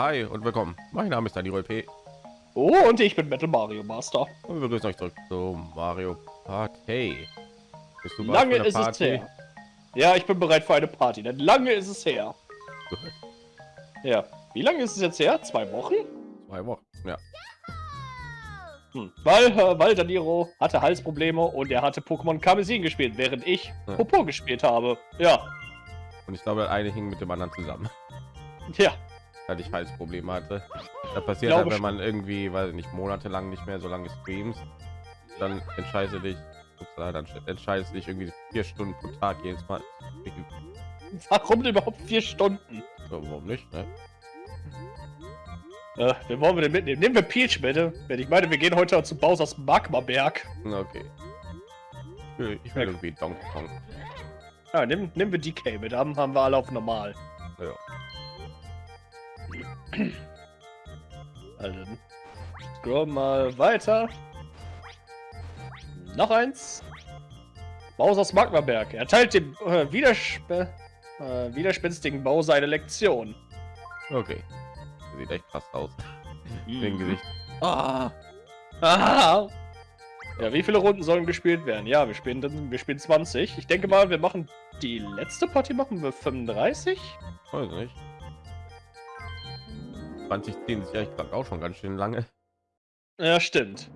Hi und willkommen. Mein Name ist Daniel P. Oh, und ich bin Metal Mario Master. Und wir begrüßen euch zurück zu Mario Party. Bist du lange ist Party? es her. Ja, ich bin bereit für eine Party, denn lange ist es her. Ja, wie lange ist es jetzt her? Zwei Wochen? Zwei Wochen, ja. Hm. Weil, äh, weil Daniro hatte Halsprobleme und er hatte Pokémon Karmesin gespielt, während ich ja. Popo gespielt habe. Ja. Und ich glaube, eine hing mit dem anderen zusammen. Ja. Weil ich Halsprobleme hatte. Da passiert halt, wenn man irgendwie, weil nicht monatelang nicht mehr so lange streams, dann entscheide dich, dann entscheidest dich irgendwie vier Stunden pro Tag jedes Mal. Warum überhaupt vier Stunden? Ja, warum nicht? Ne? Äh, wen wollen wir denn mitnehmen? Nehmen wir Peach bitte. Wenn ich meine, wir gehen heute zu Bowser's Magma-Berg. Okay. Ich will, ich will irgendwie Donkey Kong. Ja, nehmen, nehmen wir DK mit. Haben, haben wir alle auf normal. Ja. Also, scroll mal weiter. Noch eins. Bowser's Magmaberg. Er teilt dem äh, Widersp äh, widerspenstigen Bowser eine Lektion. Okay. Sieht echt krass aus. Mhm. Den Gesicht. Ah. Ah. Ja, wie viele Runden sollen gespielt werden? Ja, wir spielen dann, wir spielen 20. Ich denke mal, wir machen die letzte Party machen wir 35. Weiß nicht. 2010 ist ja ich glaube auch schon ganz schön lange. Ja, stimmt.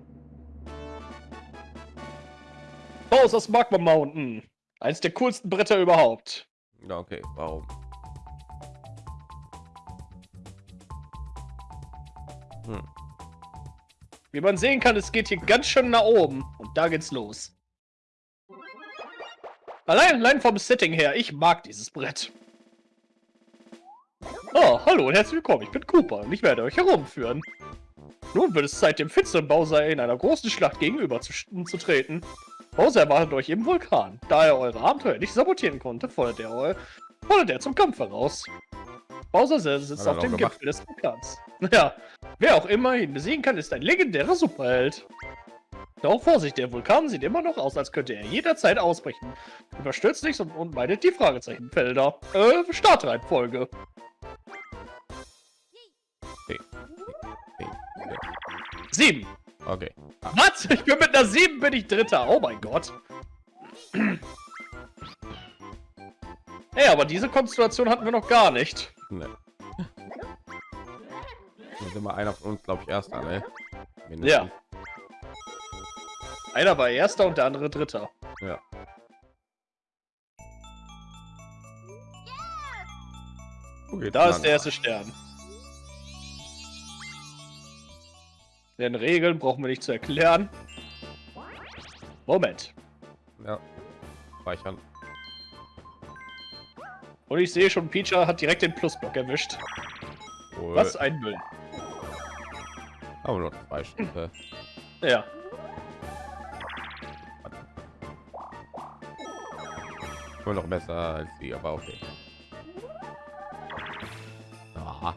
Bowser's Magma Mountain. Eins der coolsten Bretter überhaupt. Ja, okay. Warum? Hm. Wie man sehen kann, es geht hier ganz schön nach oben. Und da geht's los. Allein, allein vom Setting her, ich mag dieses Brett. Oh, hallo und herzlich willkommen, ich bin Cooper und ich werde euch herumführen. Nun wird es Zeit, dem finsteren Bowser in einer großen Schlacht gegenüber zu, zu treten. Bowser erwartet euch im Vulkan. Da er eure Abenteuer nicht sabotieren konnte, fordert er, fordert er zum Kampf heraus. Bowser sitzt auf dem Gipfel des Vulkans. Ja, wer auch immer ihn besiegen kann, ist ein legendärer Superheld. Doch Vorsicht, der Vulkan sieht immer noch aus, als könnte er jederzeit ausbrechen. Überstürzt nicht und, und meidet die Fragezeichenfelder. Äh, Startreihenfolge. Okay. Okay. Sieben. Okay. Ah. Was? Ich bin mit einer sieben, bin ich Dritter. Oh mein Gott. Hey, aber diese Konstellation hatten wir noch gar nicht. Nee. Da sind wir einer von uns, glaube ich, erster, ne? Ja. Einer war erster und der andere dritter. Ja. Okay, da ist der erste Stern. Den Regeln brauchen wir nicht zu erklären. Moment. Ja. Speichern. Und ich sehe schon, Peacher hat direkt den Plusblock erwischt. Cool. Was ein Müll. Aber nur zwei Stücke. Ja. Nur noch besser als sie, aber okay.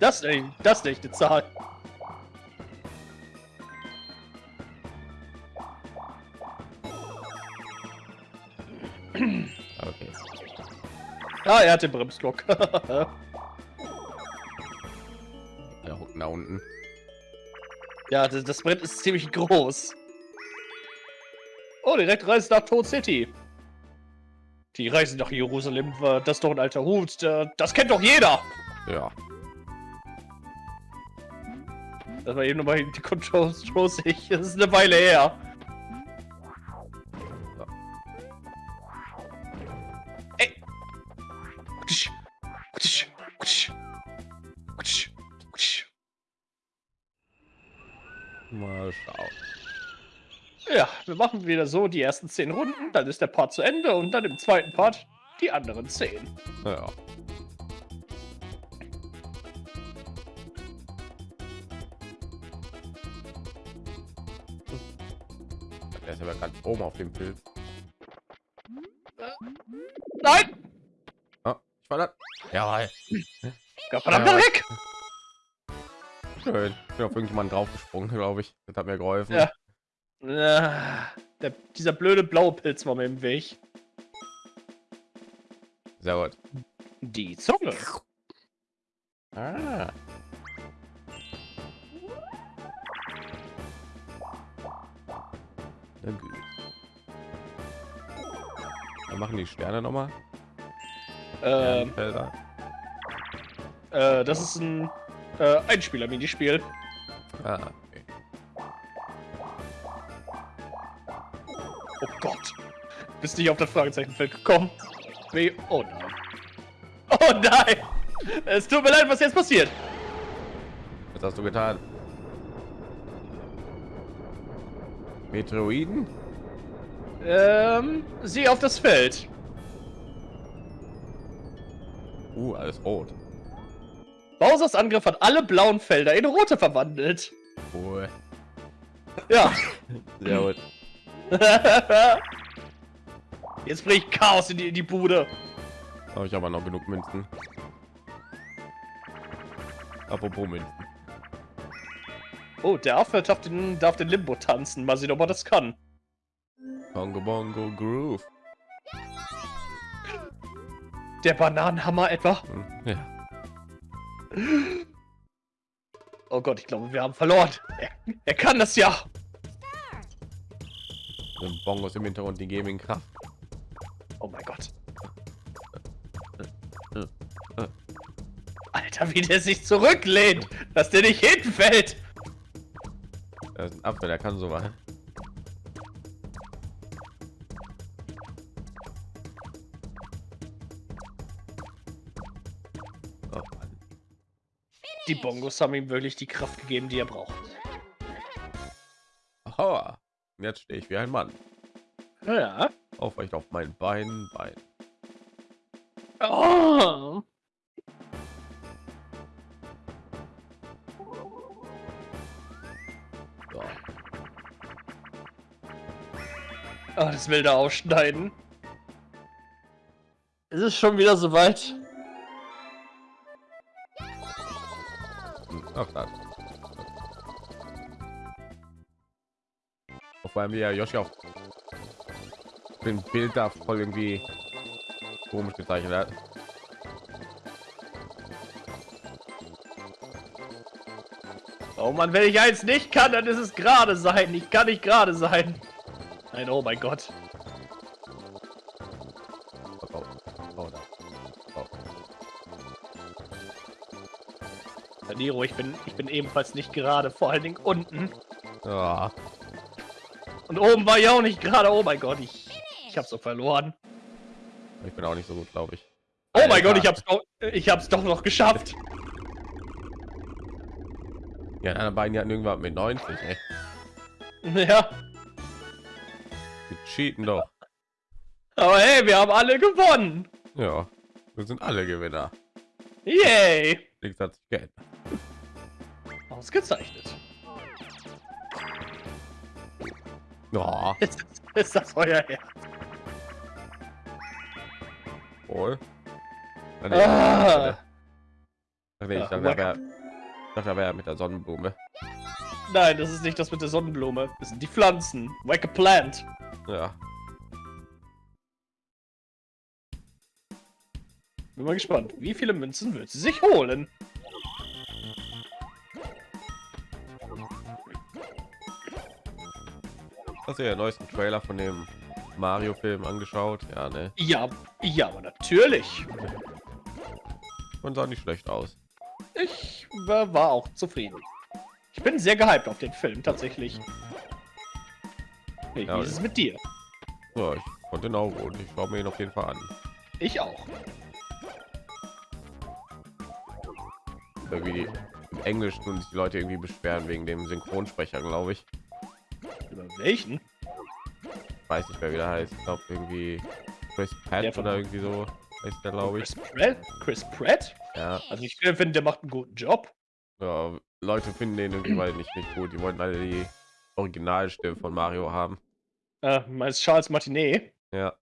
Das nicht, das nicht die Zahl. Okay. Ah, er hat den Bremsblock. ja, nach unten. Ja, das, das Brett ist ziemlich groß. Oh, direkt reist nach Toad City. Die Reise nach Jerusalem, das ist doch ein alter Hut. Das kennt doch jeder. Ja. Das war eben nochmal die Controls ich. Das ist eine Weile her. Mal schauen. Ja, wir machen wieder so die ersten zehn Runden, dann ist der Part zu Ende und dann im zweiten Part die anderen zehn. Ja. Der ist aber ganz oben auf dem Bild. Nein! Oh, ich war da. Ja, verdammt ja. weg! Schön. Ich bin auf irgendjemanden draufgesprungen, glaube ich. Das hat mir geholfen. Ja. ja der, dieser blöde blaue Pilz war mir im Weg. Sehr gut. Die Zunge. Ah. Na. Dann machen die Sterne noch mal. Ähm, Äh, das ist ein äh, Einspieler-Minispiel. Ah, okay. Oh Gott. Bist nicht auf das Fragezeichenfeld gekommen? Nee. Oh nein. Oh nein! Es tut mir leid, was jetzt passiert. Was hast du getan? Meteoroiden? Ähm, sieh auf das Feld. Uh, alles rot. Bowsers Angriff hat alle blauen Felder in rote verwandelt. Cool. Ja. Sehr gut. Jetzt bringe ich Chaos in die, in die Bude. Habe ich aber noch genug Münzen. Apropos Münzen. Oh, der Affe darf den, darf den Limbo tanzen. Mal sehen, ob er das kann. Bongo Bongo Groove. Der Bananenhammer etwa? Hm, ja. Oh Gott, ich glaube, wir haben verloren. Er, er kann das ja. Den Bongos im Hintergrund, die geben Kraft. Oh mein Gott. Alter, wie der sich zurücklehnt, dass der nicht hinfällt. Das ist ein Apfel, der kann so was. Die Bongos haben ihm wirklich die Kraft gegeben, die er braucht. Aha. Jetzt stehe ich wie ein Mann. Ja. Aufrecht auf mein Bein, Bein. Oh. Oh, das will da ausschneiden. Ist es schon wieder soweit? Ach, das. Vor allem wie ja Yoshi auch den Bild da voll irgendwie komisch gezeichnet hat. Oh man, wenn ich eins nicht kann, dann ist es gerade sein. Ich kann nicht gerade sein. Nein, oh mein Gott. Nero, ich bin, ich bin ebenfalls nicht gerade, vor allen Dingen unten. Ja. Und oben war ich auch nicht gerade. Oh mein Gott, ich, ich habe so verloren. Ich bin auch nicht so gut, glaube ich. Oh Alter. mein Gott, ich hab's, doch, ich hab's doch noch geschafft. Ja, einer beiden hatten irgendwann mit 90, ey. Ja. Wir cheaten doch. Aber hey, wir haben alle gewonnen. Ja, wir sind alle Gewinner. Yay. Nichts hat sich geändert. Ausgezeichnet. Oh. Ist, ist das euer Herz? Wohl. Ah. Nee, ah. nee, ich dachte, er wäre wär mit der Sonnenblume. Nein, das ist nicht das mit der Sonnenblume. Das sind die Pflanzen. Like a plant. Ja. Bin mal gespannt. Wie viele Münzen wird sie sich holen? Hast du ja den neuesten Trailer von dem Mario-Film angeschaut? Ja, ne? Ja, ja, aber natürlich. Und sah nicht schlecht aus. Ich war, war auch zufrieden. Ich bin sehr gehypt auf den Film, tatsächlich. Hey, ja, wie ist es mit dir? Ja, ich konnte ihn auch gut. Ich schaue mir ihn auf jeden Fall an. Ich auch. Irgendwie im Englisch und die Leute irgendwie beschweren wegen dem Synchronsprecher, glaube ich. Über welchen? Weiß nicht, wer wieder heißt. Ich glaube irgendwie Chris Pratt oder irgendwie so. Heißt der, glaube ich. Chris Pratt? Chris Pratt? Ja. Also ich finde, der macht einen guten Job. Ja, Leute finden den irgendwie weil nicht nicht gut. Die wollen alle die Originalstimme von Mario haben. Äh, meinst Charles Martinet? Ja.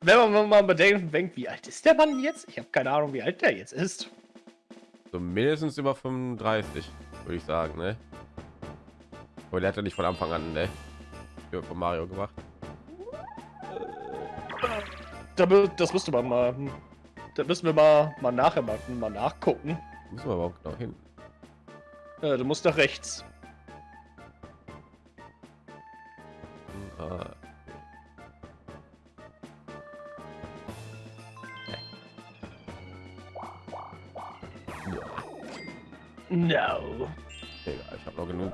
Wenn man mal bedenkt, wie alt ist der Mann jetzt? Ich habe keine Ahnung, wie alt der jetzt ist. So mindestens über 35, würde ich sagen, ne? Aber der hat ja nicht von Anfang an, ne? Von Mario gemacht. Das müsste man mal. Da müssen wir mal, mal nachher mal, mal nachgucken. Müssen wir aber auch genau hin. Äh, du musst nach rechts. Äh, no. Egal, ich habe noch genug.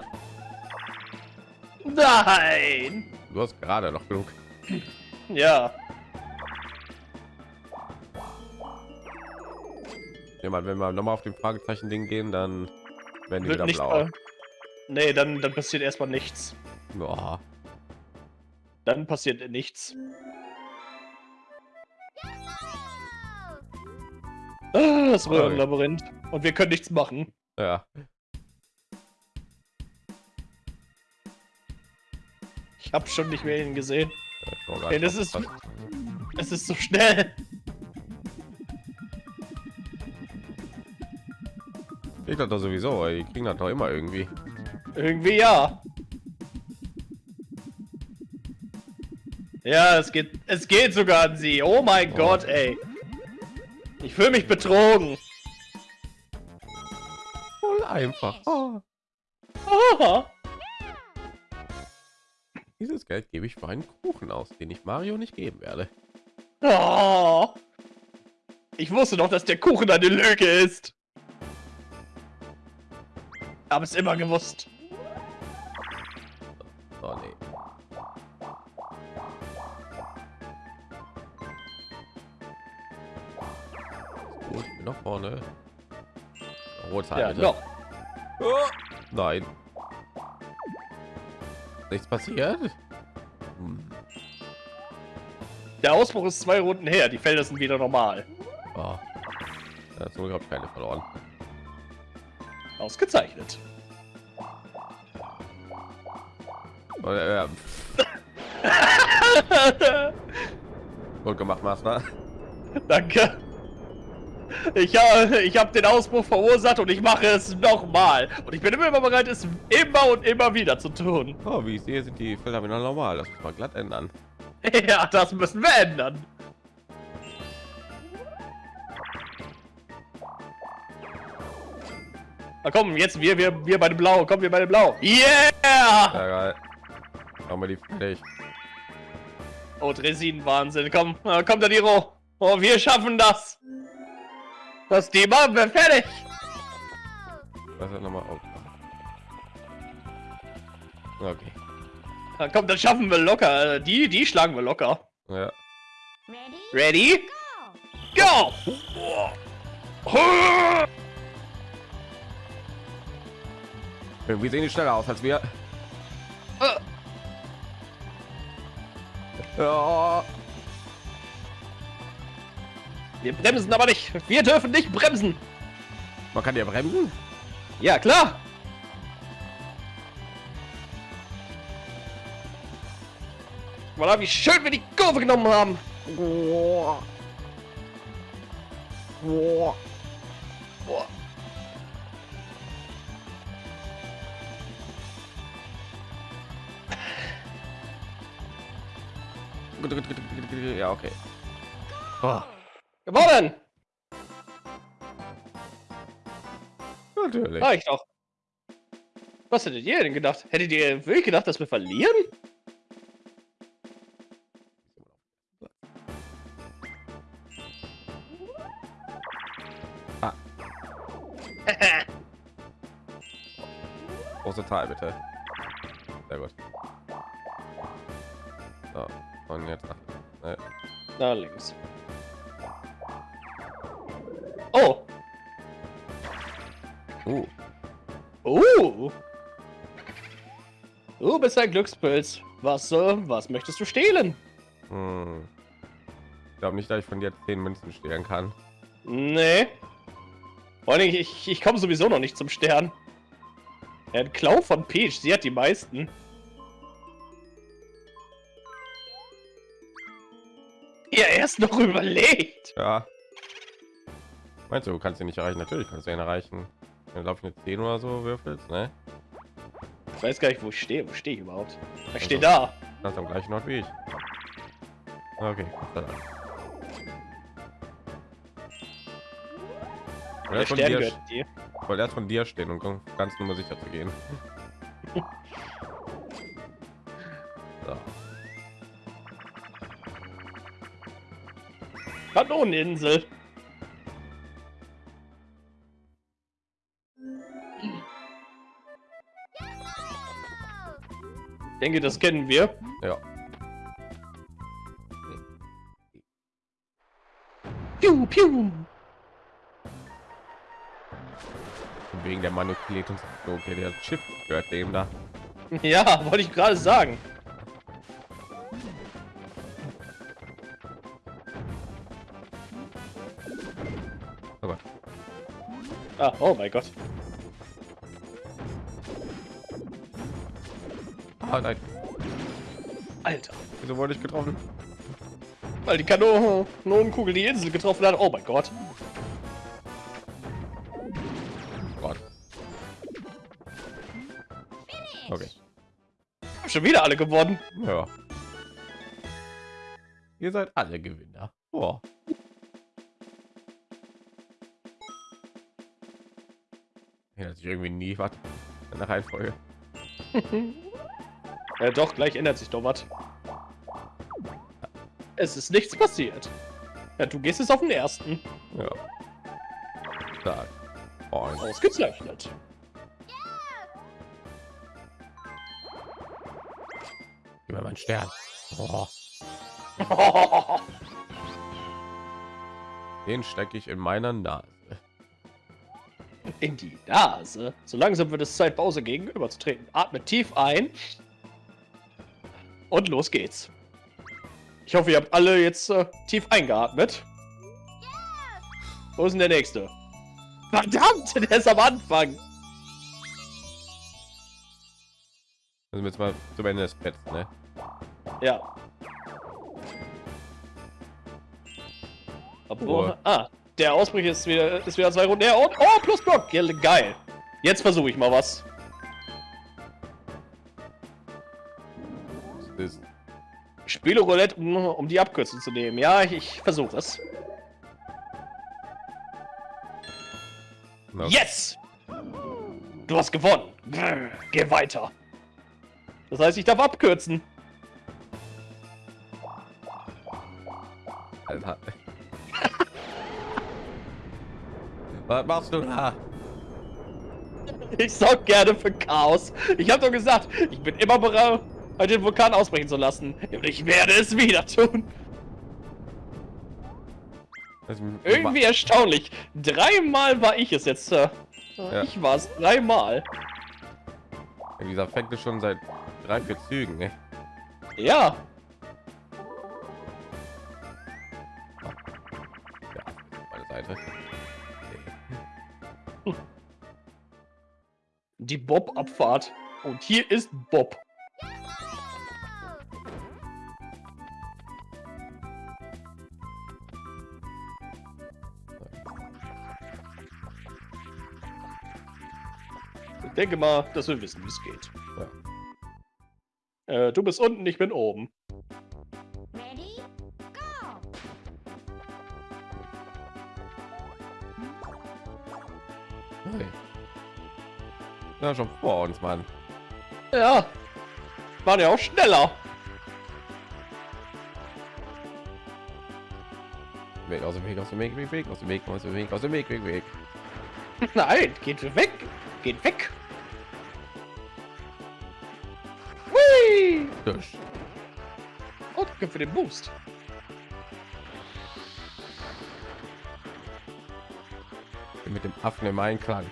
Nein. Du hast gerade noch genug. Ja. Ja, wenn wir nochmal auf den Fragezeichen Ding gehen, dann werden die Wird wieder blau. Nee, dann, dann passiert erstmal nichts. Boah. Dann passiert nichts. Ah, das Röhrenlabyrinth. Und wir können nichts machen. Ja. Ich habe schon nicht mehr ihn gesehen. Ey, das ist-. Es ist so schnell. Ich dachte sowieso, ey, die kriegen das doch immer irgendwie. Irgendwie ja. Ja, es geht, es geht sogar an sie. Oh mein Oh. Gott, ey. Ich fühle mich betrogen. Voll einfach. Oh, Ah. dieses Geld gebe ich für einen Kuchen aus, den ich Mario nicht geben werde. Oh. Ich wusste doch, dass der Kuchen eine Lüge ist. Hab es immer gewusst. Vorne. Rotzeit, Ja, bitte. doch. Nein. Nichts passiert? Hm. Der Ausbruch ist zwei Runden her. Die Felder sind wieder normal. Oh. Glück habe ich keine verloren. Ausgezeichnet. Oh, ja, ja. Gut gemacht, Master. Danke. Ich habe ich hab den Ausbruch verursacht und ich mache es nochmal. Und ich bin immer bereit, es immer und immer wieder zu tun. Oh, wie ich sehe, sind die Felder wieder normal. Das muss man glatt ändern. Ja, das müssen wir ändern. Na komm, jetzt wir, wir, wir bei dem Blau. Kommen wir bei dem Blau. Yeah! Ja, geil. Machen wir die fertig. Oh, Dresin-Wahnsinn. Komm, äh, komm, Daniro. Oh, wir schaffen das. Das Thema wir fertig. Was ist nochmal? Oh. Okay. Na, komm, das schaffen wir locker. Die, die schlagen wir locker. Ja. Ready? Ready? Go! Irgendwie sehen die schneller aus als wir. Äh. Ja. Wir bremsen aber nicht. Wir dürfen nicht bremsen. Man kann ja bremsen. Ja, klar. Voilà, wie schön wir die Kurve genommen haben. Boah. Boah. Boah. Ja, okay. Oh, Gewonnen. natürlich. Reicht doch. Was hättet ihr denn gedacht? Hättet ihr wirklich gedacht, dass wir verlieren? Ah. Große Teil, bitte. Sehr gut. So, und jetzt nach. Ne, Na, links. Uh. Du bist ein Glückspilz. Was, äh, was möchtest du stehlen? hm. Ich glaube nicht, dass ich von dir 10 Münzen stehlen kann. Nee. Vor allem, ich, ich komme sowieso noch nicht zum Stern. Der Klau von Peach, sie hat die meisten. Ja, erst noch überlegt. Ja. Meinst du, du kannst ihn nicht erreichen? Natürlich kannst du ihn erreichen. Du, glaube ich, eine 10 oder so würfelst, ne? Ich weiß gar nicht, wo ich stehe. Wo stehe ich überhaupt? Ich stehe Also. da. Ganz am gleichen Ort wie ich. Okay, sei Dank. Ich Der wollte von Stern dir- dir. wollte erst von dir stehen, um ganz nur sicher zu gehen. so. Kanoneninsel. Denke, das kennen wir. Ja. Piu, piu. Wegen der manipulierten okay, der Chip gehört dem da. Ja, wollte ich gerade sagen. Oh Gott. Ah, oh mein Gott. Ah, nein. Alter. Wieso wurde ich getroffen? Weil die Kanonenkugel die Insel getroffen hat. Oh mein Gott. Gott. Okay. Hab schon wieder alle gewonnen. Ja. Ihr seid alle Gewinner. Oh. Sich irgendwie nie was in der Reihenfolge. Ja, doch, gleich ändert sich doch was. Es ist nichts passiert. Ja, du gehst jetzt auf den ersten. Ja. Stark. Oh, Ausgezeichnet. Gib mir meinen Stern. Oh. Den stecke ich in meiner Nase. In die Nase. So langsam wird es Zeit, Pause gegenüberzutreten. Atme tief ein. Und los geht's. Ich hoffe, ihr habt alle jetzt äh, tief eingeatmet. Wo ist denn der nächste? Verdammt, der ist am Anfang. Also jetzt mal zum Ende des Pets, ne? Ja. Obwohl, Oh. ah, der Ausbruch ist wieder, ist wieder zwei Runden her und oh, plus Block, geil. Jetzt versuche ich mal was. Ich spiele Roulette, um, um die Abkürzung zu nehmen. Ja, ich, ich versuche es. na, Yes! Du hast gewonnen. Grr, Geh weiter. Das heißt, ich darf abkürzen. Alter. Was machst du da? Ich sorge gerne für Chaos. Ich habe doch gesagt, ich bin immer bereit, den Vulkan ausbrechen zu lassen. Und ich werde es wieder tun. Also, Irgendwie erstaunlich. Dreimal war ich es jetzt. Äh, Ja. Ich war es dreimal. Dieser fängt es schon seit drei, vier Zügen, ne? Ja. Ja, meine Seite. Die Bob-Abfahrt. Und hier ist Bob. Ich denke mal, dass wir wissen, wie es geht. Äh, du bist unten, ich bin oben. Ready? Go! Hey. Ja, schon vor uns, Mann. Ja. Waren ja auch schneller. Weg aus dem Weg, aus dem Weg, Weg, Weg, aus dem Weg, aus dem Weg, aus dem Weg, Weg, Weg. Nein, geht weg. Geht weg. Hui! Oh, danke für den Boost. Mit dem Affen im Einklang.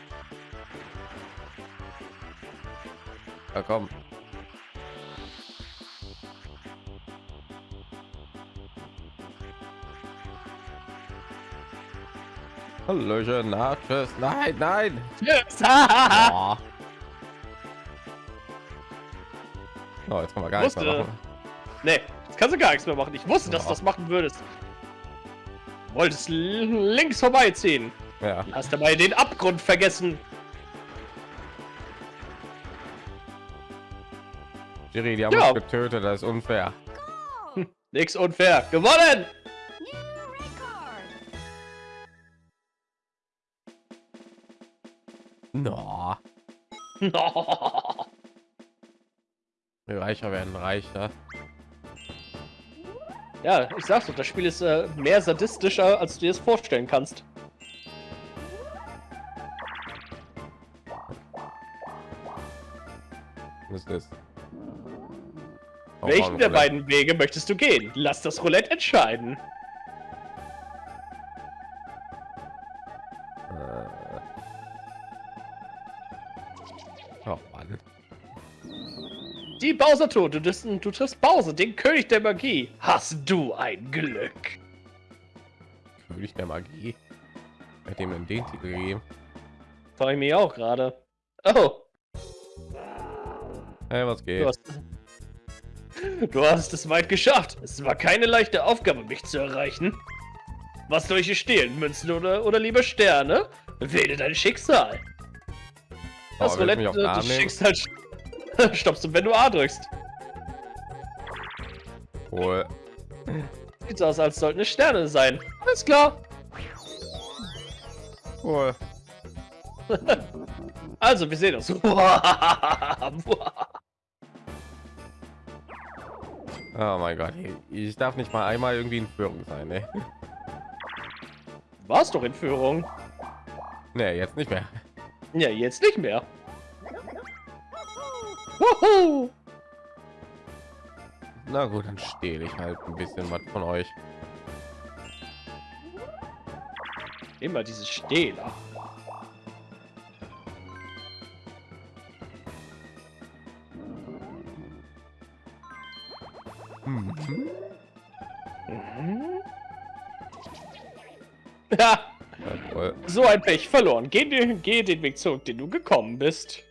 Ja, komm. Hallöchen, na, tschüss. Nein, nein. Yes. Oh. Oh, jetzt kann man gar nichts mehr machen. nee, jetzt kannst du gar nichts mehr machen. Ich wusste, dass du das machen würdest. Wolltest links vorbeiziehen. Ja, Hast dabei den Abgrund vergessen. Jerry, die haben Ja. uns getötet, das ist unfair. Go! Nix unfair. Gewonnen! Reicher werden reicher. ja, ich sag's doch, das Spiel ist äh, mehr sadistischer, als du dir es vorstellen kannst. Was ist das? Welchen der beiden Wege möchtest du gehen? Lass das Roulette entscheiden. Die Bowser-Tour, du, du triffst Bowser, den König der Magie. Hast du ein Glück? König der Magie. Bei dem in den Titel gegeben. Frage ich mich auch gerade. Oh, Hey, was du geht? hast, du hast es weit geschafft. Es war keine leichte Aufgabe, mich zu erreichen. Was soll ich hier stehlen? Münzen oder, oder lieber Sterne? Wähle dein Schicksal. Das Oh, du Roulette auf den stoppst du, wenn du A drückst. Cool. Sieht aus, als sollten es Sterne sein. Alles klar. Cool. Also, wir sehen uns. Oh mein Gott. Ich darf nicht mal einmal irgendwie in Führung sein, ne? War's doch in Führung. Ne, jetzt nicht mehr. Ja, jetzt nicht mehr. Wuhu! Na gut, dann stehle ich halt ein bisschen was von euch. Immer diese Stehler. Mhm. Mhm. Ja, so ein Pech verloren. Geh, den- geh den Weg zurück, den du gekommen bist.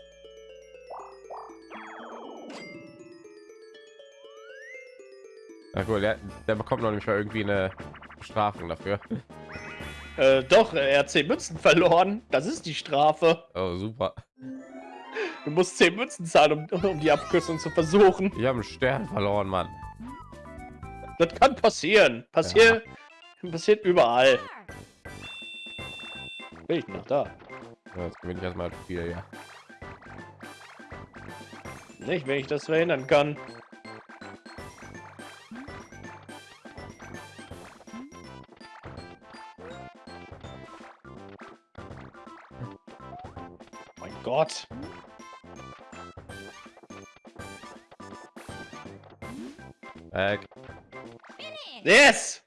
Na cool, der, der bekommt noch nicht mal irgendwie eine Bestrafung dafür. Äh, doch, er hat 10 Münzen verloren. Das ist die Strafe. Oh, super. Du musst 10 Münzen zahlen, um, um die Abkürzung zu versuchen. Ich habe einen Stern verloren, Mann. Das kann passieren. Passiert, passiert überall. Bin ich noch da? Ja, Jetzt gewinne ich erstmal viel, ja. Nicht, wenn ich das verhindern kann. Gott. Weg. Yes!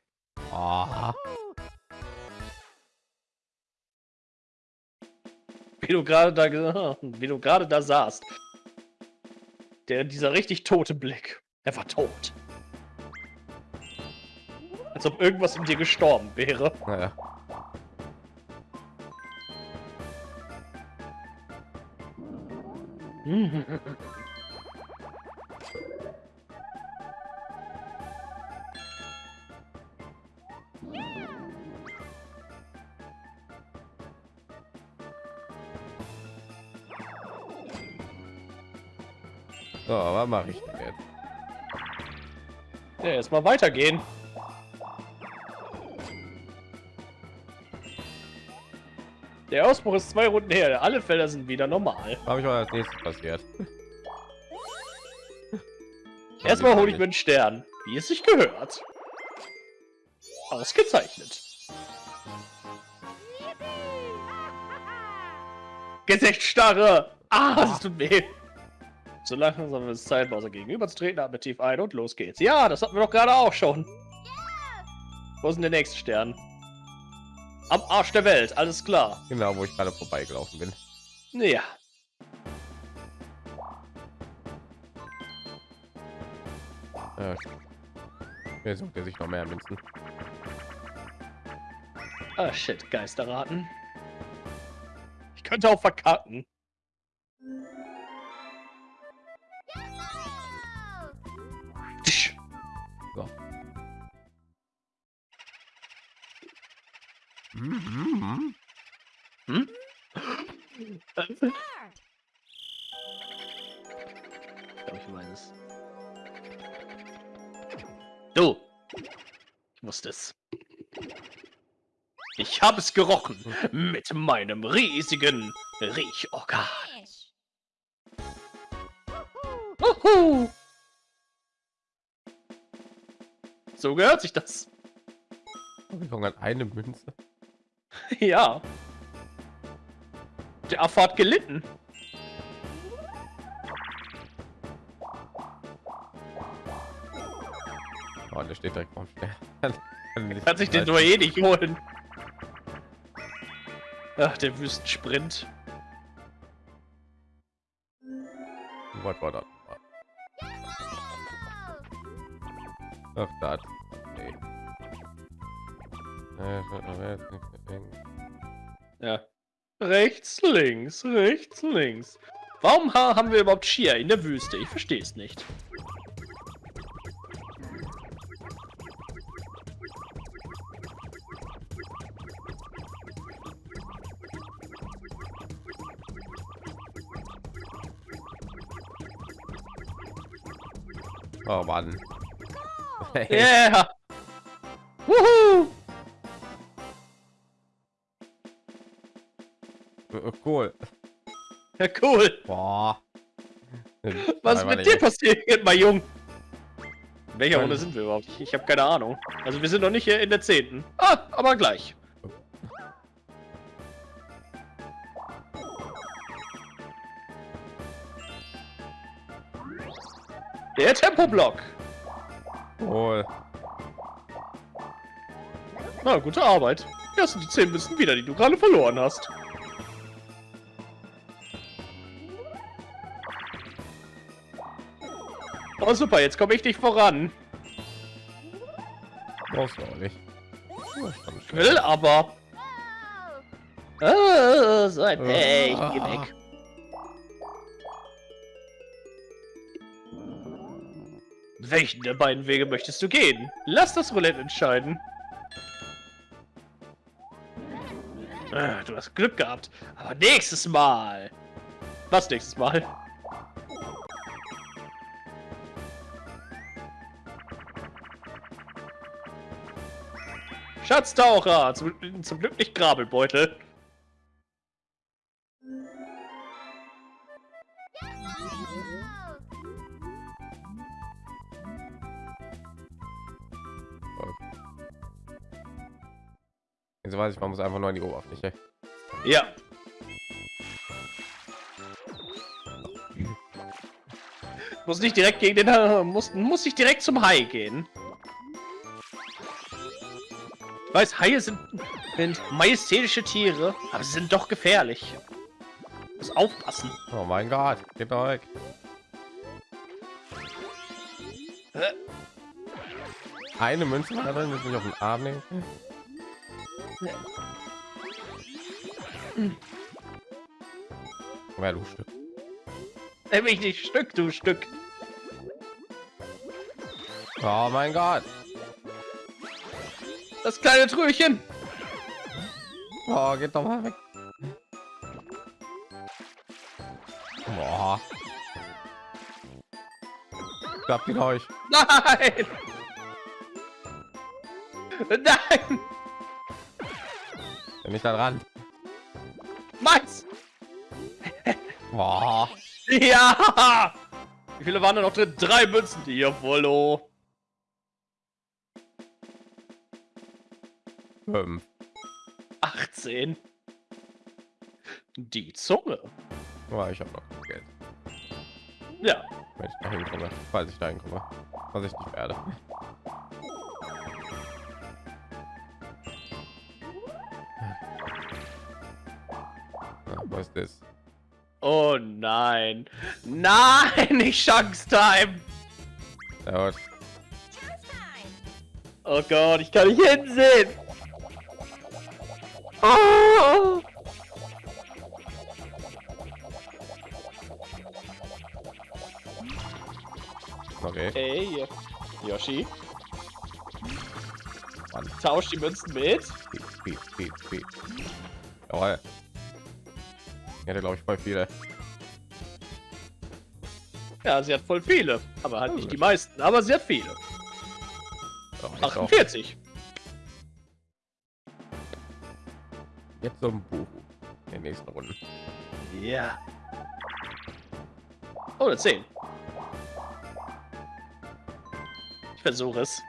Ah, Wie du gerade da, wie du gerade da saßt. Der, dieser richtig tote Blick. Er war tot. Als ob irgendwas in dir gestorben wäre. naja. So, was mache ich denn jetzt? Ja, erstmal weitergehen. Der Ausbruch ist zwei Runden her. Alle Felder sind wieder normal. Habe ich mal als nächstes passiert? Erstmal hole ich mir einen Stern, wie es sich gehört. Ausgezeichnet. Gesichtsstarre! Ah, das tut weh. So langsam ist es Zeit, Bowser gegenüberzutreten. Atme tief ein und los geht's. Ja, das hatten wir doch gerade auch schon. Wo ist denn der nächste Stern? Am Arsch der Welt, alles klar. Genau, wo ich gerade vorbeigelaufen bin. Ja. Äh, Hier sucht er sich noch mehr Münzen. Ah, shit, Geisterraten. Ich könnte auch verkacken. Mhm. Ich weiß es. Du! Ich wusste es. Ich habe es gerochen mit meinem riesigen Riechorgan. Uhu. So gehört sich das. Ich hat eine Münze. Ja. Der Affe hat gelitten. Oh, der steht direkt vorm Stern. Kann sich den nur eh nicht holen. Ach, der Wüstensprint. Was war das? Ach, das. Nee. Ja. Rechts, links, rechts, links. Warum ha- haben wir überhaupt Skier in der Wüste? Ich verstehe es nicht. Oh Mann. Hey, Yeah! Wuhu! Cool. Ja, cool. Boah. Was ist mit dir passiert, mein Jung? In welcher Nein. Runde sind wir überhaupt? Ich, ich habe keine Ahnung. Also wir sind noch nicht hier in der zehnten. Ah, aber gleich. Der Tempoblock. Cool. Na, gute Arbeit. Hast du die 10 Münzen wieder, die du gerade verloren hast. Oh super, jetzt komme ich nicht voran. Brauchst du auch nicht. Ich will aber. Oh, so ein Pech. Ah. Geh weg. Welchen der beiden Wege möchtest du gehen? Lass das Roulette entscheiden. Ah, Du hast Glück gehabt. Aber nächstes Mal. Was nächstes Mal? Schatztaucher! Zum, zum Glück nicht Grabelbeutel. Jetzt weiß ich, man muss einfach nur in die Oberfläche. Ja. Muss nicht direkt gegen den muss muss nicht direkt zum Hai gehen. Ich weiß, Haie sind, sind majestätische Tiere, aber sie sind doch gefährlich. Muss aufpassen. Oh mein Gott, geht doch weg. Eine Münze da drin, das nicht auf den Arm nehmen. Ja, du Stück. Nimm mich nicht Stück, du Stück. Oh mein Gott. Das kleine Tröchen. Oh, geht doch mal weg. Boah. Klappt ihn euch. Nein! Nein! Bin ich da dran? Meins! Boah. Ja! Wie viele waren da noch drin? Drei Münzen, die hier Wollo. Fünf. 18. Die Zunge. Oh, ich habe noch Geld. Ja. Wenn ich dahin komme, falls ich dahin komme, was ich nicht werde. Ja, was ist das? Oh nein. Nein, nicht Chance Time. Ja, was? Oh Gott, ich kann nicht hinsehen. Oh. Okay. Ey, Yoshi, Mann. tausch die Münzen mit. Speed, Speed, Speed, Speed. Jawohl. Ich hätte glaube ich voll viele. Ja, sie hat voll viele. Aber halt nicht die meisten, aber sie hat viele. Doch, ich auch. 48. Jetzt so ein Buch in den nächsten Runden. Ja. Oh, eine 10. Ich versuche es.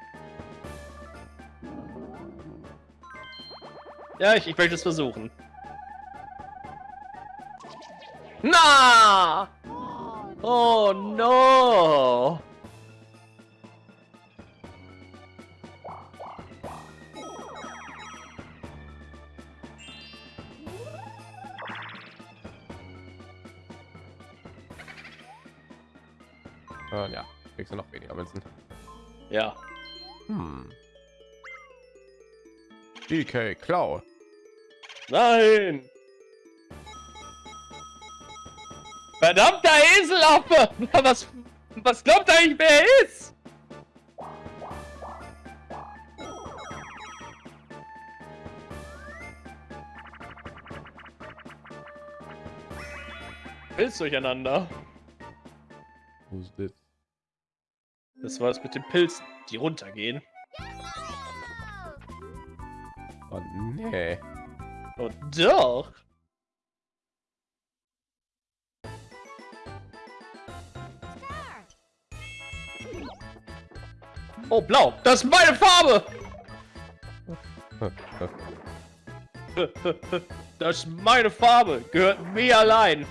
Ja, ich, ich möchte es versuchen. Na! Oh no! Ja, noch weniger Münzen. Ja. Hm. DK Klau. Nein! Verdammter Eselaffe! Was, was glaubt ihr eigentlich, wer er ist? Pilz durcheinander. Wo ist das? War es mit den Pilzen, die runtergehen. Oh, nee. Oh doch! Oh, blau! Das ist meine Farbe! Das ist meine Farbe! Gehört mir allein!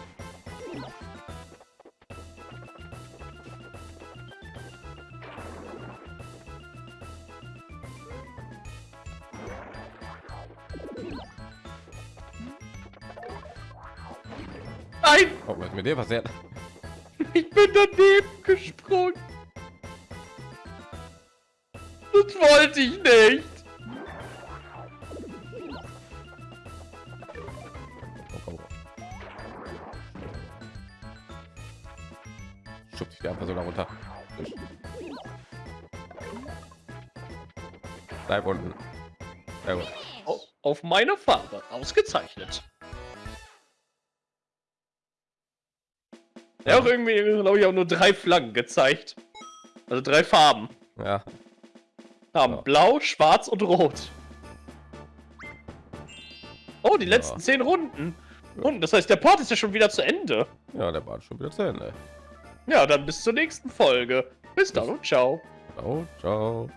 Nein! Oh, was mit dir passiert? Ich bin daneben gesprungen! Das wollte ich nicht! Schubst dich so da runter. Bleib unten. Auf meine Farbe. Ausgezeichnet. Hat auch irgendwie, glaube ich, auch nur drei Flaggen gezeigt. Also drei Farben. Ja, Haben Ja. blau, schwarz und rot. Oh, die letzten Ja. zehn Runden. Und das heißt, der Part ist ja schon wieder zu Ende. ja, der war schon wieder zu Ende. Ja, dann bis zur nächsten Folge. Bis dann und ciao. Ciao, ciao.